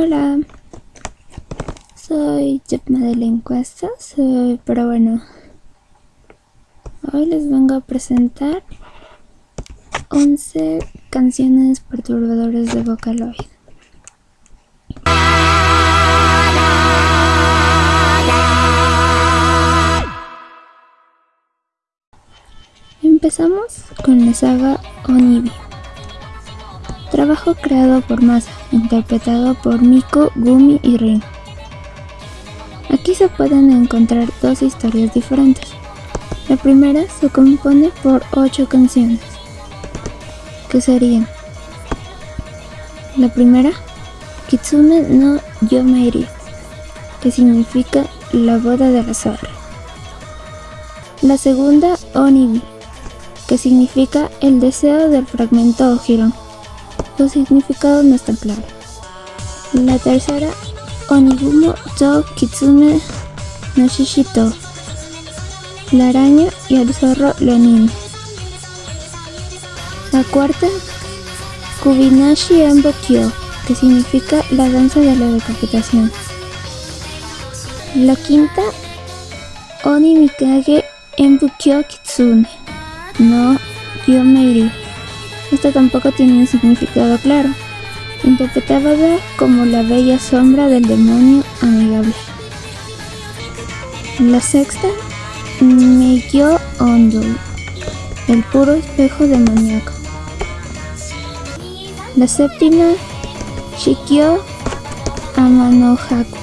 Hola, soy Jepma de la encuesta, soy, pero bueno, hoy les vengo a presentar 11 canciones perturbadoras de Vocaloid. Empezamos con la saga Onibi. Trabajo creado por Masa, interpretado por Miko, Gumi y Rin. Aquí se pueden encontrar dos historias diferentes. La primera se compone por ocho canciones, que serían la primera, Kitsune no Yomeiri, que significa la boda de la zorra. La segunda, Onibi, que significa el deseo del fragmento Ojiro. Su significado no está claro. La tercera, Onigumo to Kitsune no Shishito, la araña y el zorro leonino. La cuarta, Kubinashi Embo Kyo, que significa la danza de la decapitación. La quinta, Oni Mikage Embu Kyo Kitsune, no Yomeiri. Esta tampoco tiene un significado claro, interpretada como la bella sombra del demonio amigable. La sexta, Meikyo Ondo, el puro espejo demoníaco. La séptima, Shikyo Amanohaku,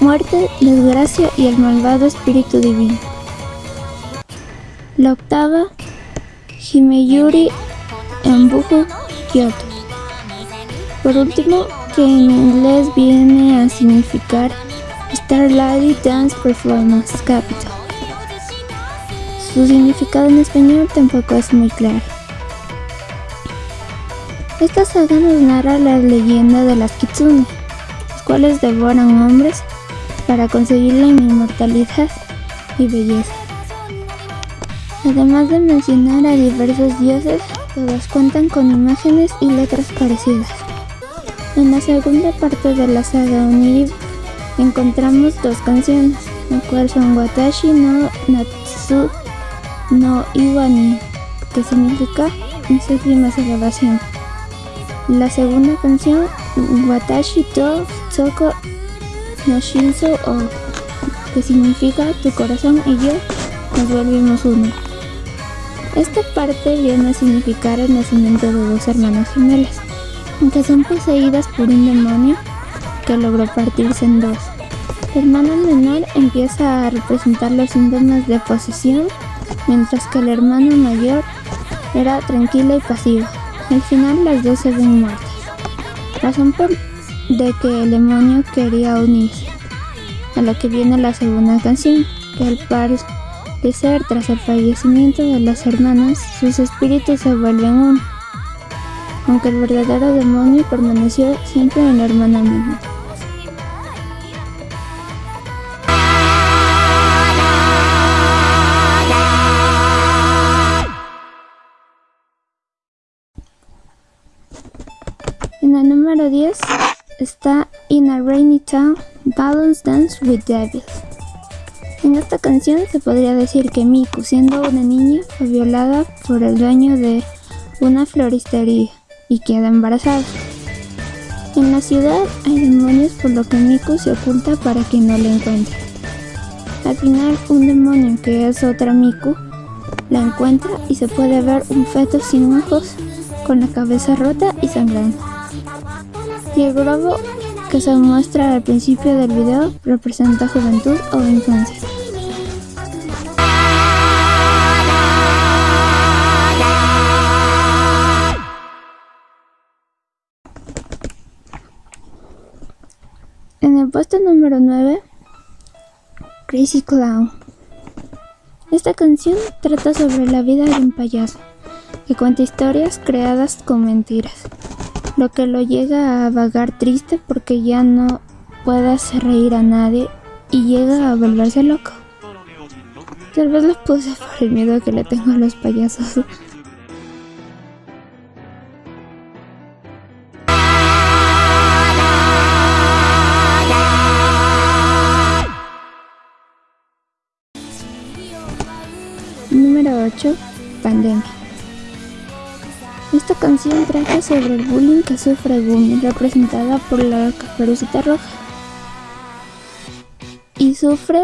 muerte, desgracia y el malvado espíritu divino. La octava, Himeyuri Embujo Kyoto. Por último, que en inglés viene a significar Starlight Dance Performance Capital. Su significado en español tampoco es muy claro. Esta saga nos narra la leyenda de las Kitsune, las cuales devoran hombres para conseguir la inmortalidad y belleza. Además de mencionar a diversos dioses, todas cuentan con imágenes y letras parecidas. En la segunda parte de la saga Oniri encontramos dos canciones, las cuales son Watashi no Natsu no Iwani, que significa mis últimas elevación. La segunda canción, Watashi to Tsoko no Shinso O, que significa tu corazón y yo nos volvimos uno. Esta parte viene a significar el nacimiento de dos hermanas gemelas, que son poseídas por un demonio que logró partirse en dos. La hermana menor empieza a representar los síntomas de posesión, mientras que el hermano mayor era tranquila y pasiva. Al final las dos se ven muertas, razón por de que el demonio quería unirse. A lo que viene la segunda canción, que al parecer tras el fallecimiento de las hermanas, sus espíritus se vuelven uno, aunque el verdadero demonio permaneció siempre en la hermana menor. En el número 10 está In a Rainy Town, Balance Dance with Devil. En esta canción se podría decir que Miku, siendo una niña, fue violada por el dueño de una floristería y queda embarazada. En la ciudad hay demonios por lo que Miku se oculta para que no la encuentre. Al final un demonio que es otra Miku la encuentra y se puede ver un feto sin ojos con la cabeza rota y sangrando. Y el globo que se muestra al principio del video representa juventud o infancia. En el puesto número 9, Crazy Clown. Esta canción trata sobre la vida de un payaso que cuenta historias creadas con mentiras lo que lo llega a vagar triste porque ya no puede hacer reír a nadie y llega a volverse loco. Tal vez lo puse por el miedo que le tengo a los payasos. Número 8. Pandemia. Esta canción trata sobre el bullying que sufre Gumi, representada por la caperucita roja. Y sufre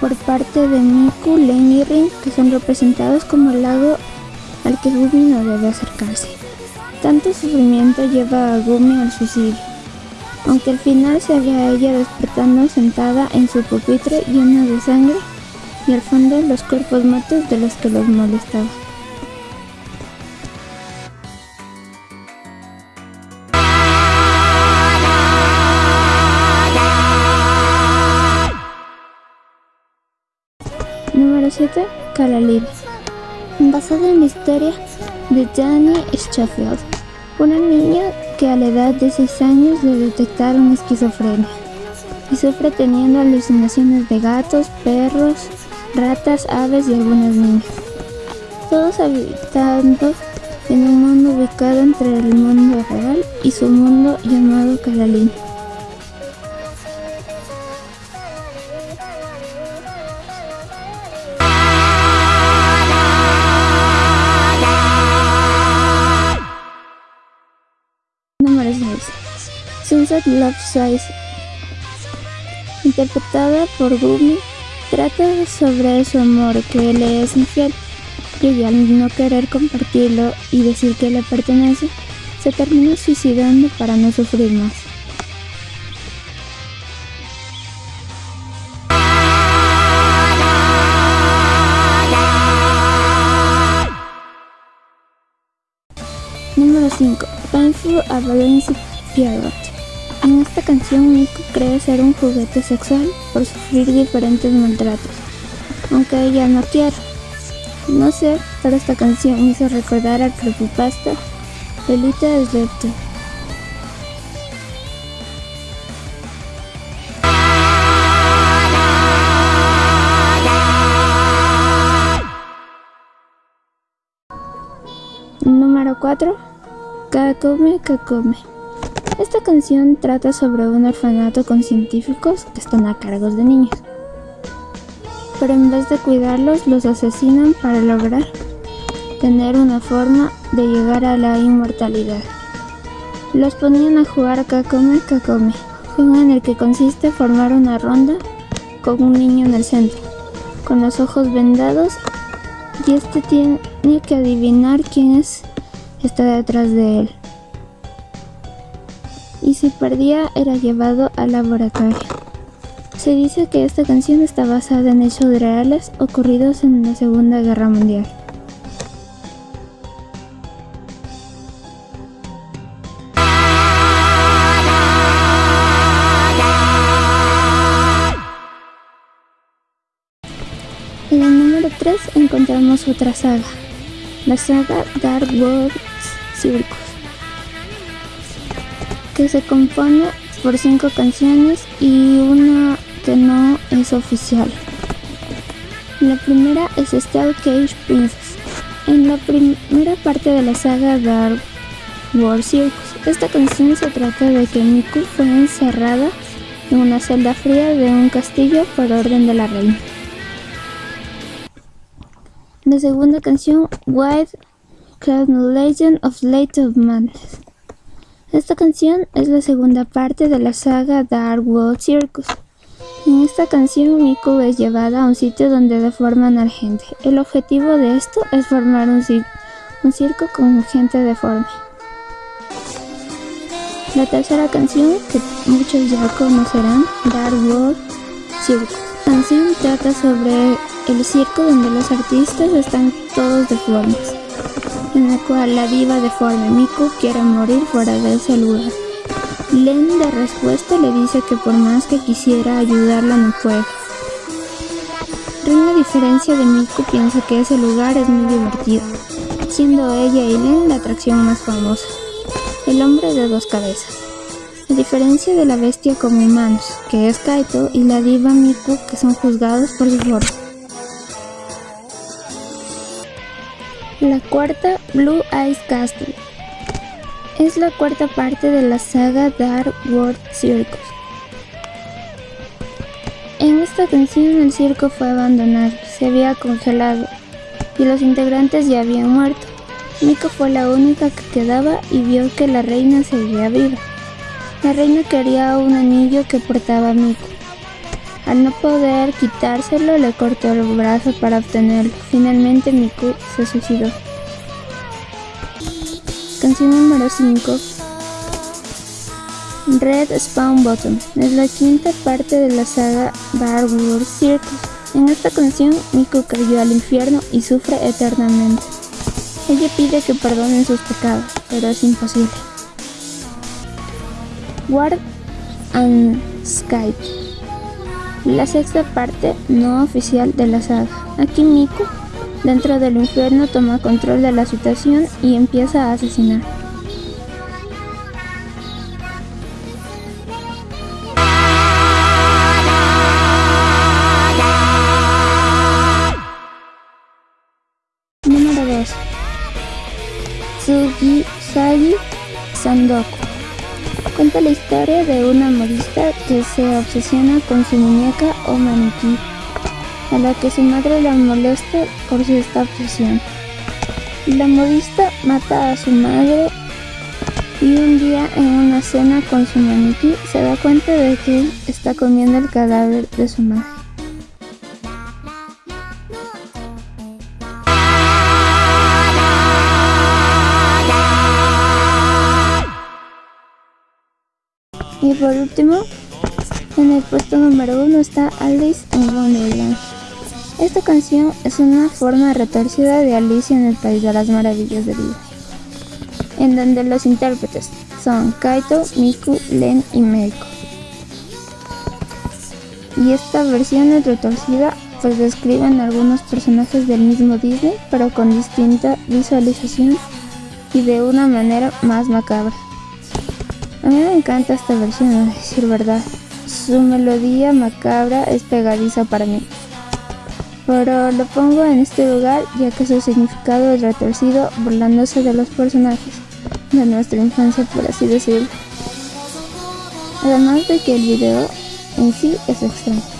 por parte de Miku, Len y Rin, que son representados como el lago al que Gumi no debe acercarse. Tanto sufrimiento lleva a Gumi al suicidio, aunque al final se ve a ella despertando sentada en su pupitre llena de sangre y al fondo los cuerpos muertos de los que los molestaban. Número 7. Calalid. Basada en la historia de Danny Schofield, una niña que a la edad de 6 años le detectaron esquizofrenia y sufre teniendo alucinaciones de gatos, perros, ratas, aves y algunas niñas. Todos habitando en un mundo ubicado entre el mundo real y su mundo llamado Calalín. Love Size. Interpretada por Gumi, trata sobre su amor que le es infiel y al no querer compartirlo y decir que le pertenece, se termina suicidando para no sufrir más. Número 5. Painful Avalanche Pierrot. En esta canción Nico cree ser un juguete sexual por sufrir diferentes maltratos, aunque ella no quiere. No sé, pero esta canción hizo recordar al creepypasta Elite Sleepte. Número 4. Kakome Kakome. Esta canción trata sobre un orfanato con científicos que están a cargo de niños. Pero en vez de cuidarlos, los asesinan para lograr tener una forma de llegar a la inmortalidad. Los ponían a jugar a Kakome Kakome, juego en el que consiste formar una ronda con un niño en el centro, con los ojos vendados y este tiene que adivinar quién es está detrás de él. Y si perdía era llevado al laboratorio. Se dice que esta canción está basada en hechos reales ocurridos en la Segunda Guerra Mundial. En el número 3 encontramos otra saga, la saga Dark World Circus, que se compone por cinco canciones y una que no es oficial. La primera es Star Cage Princess. En la primera parte de la saga Dark World Circus, esta canción se trata de que Miku fue encerrada en una celda fría de un castillo por orden de la reina. La segunda canción, White Cloud Legend of Late of Madness. Esta canción es la segunda parte de la saga Dark World Circus. En esta canción Miku es llevada a un sitio donde deforman a la gente. El objetivo de esto es formar un, circo con gente deforme. La tercera canción, que muchos ya conocerán, Dark World Circus. La canción trata sobre el circo donde los artistas están todos deformes, en la cual la diva deforme Miku quiere morir fuera de ese lugar. Len de respuesta le dice que por más que quisiera ayudarla no puede. Ren a diferencia de Miku piensa que ese lugar es muy divertido, siendo ella y Len la atracción más famosa. El hombre de dos cabezas. A diferencia de la bestia como humanos, que es Kaito, y la diva Miku, que son juzgados por su forma. La cuarta, Blue Eyes Castle. Es la cuarta parte de la saga Dark World Circus. En esta canción el circo fue abandonado, se había congelado y los integrantes ya habían muerto. Miko fue la única que quedaba y vio que la reina seguía viva. La reina quería un anillo que portaba Miko. Al no poder quitárselo, le cortó el brazo para obtenerlo. Finalmente Miku se suicidó. Canción número 5. Red Spawn Bottom es la quinta parte de la saga Bar Circus. En esta canción, Miku cayó al infierno y sufre eternamente. Ella pide que perdonen sus pecados, pero es imposible. Ward and Skype la sexta parte no oficial de la saga. Aquí Miku, dentro del infierno, toma control de la situación y empieza a asesinar. Número 2. Tsugi Sagi Sandoku cuenta la historia de una modista que se obsesiona con su muñeca o maniquí, a la que su madre la molesta por su esta obsesión. La modista mata a su madre y un día en una cena con su maniquí se da cuenta de que está comiendo el cadáver de su madre. Y por último, en el puesto número uno está Alice in Wonderland. Esta canción es una forma retorcida de Alicia en el País de las Maravillas de Vida, en donde los intérpretes son Kaito, Miku, Len y Meiko. Y esta versión es retorcida pues describen algunos personajes del mismo Disney pero con distinta visualización y de una manera más macabra. A mí me encanta esta versión, a decir verdad. Su melodía macabra es pegadiza para mí. Pero lo pongo en este lugar ya que su significado es retorcido burlándose de los personajes de nuestra infancia por así decirlo. Además de que el video en sí es extraño.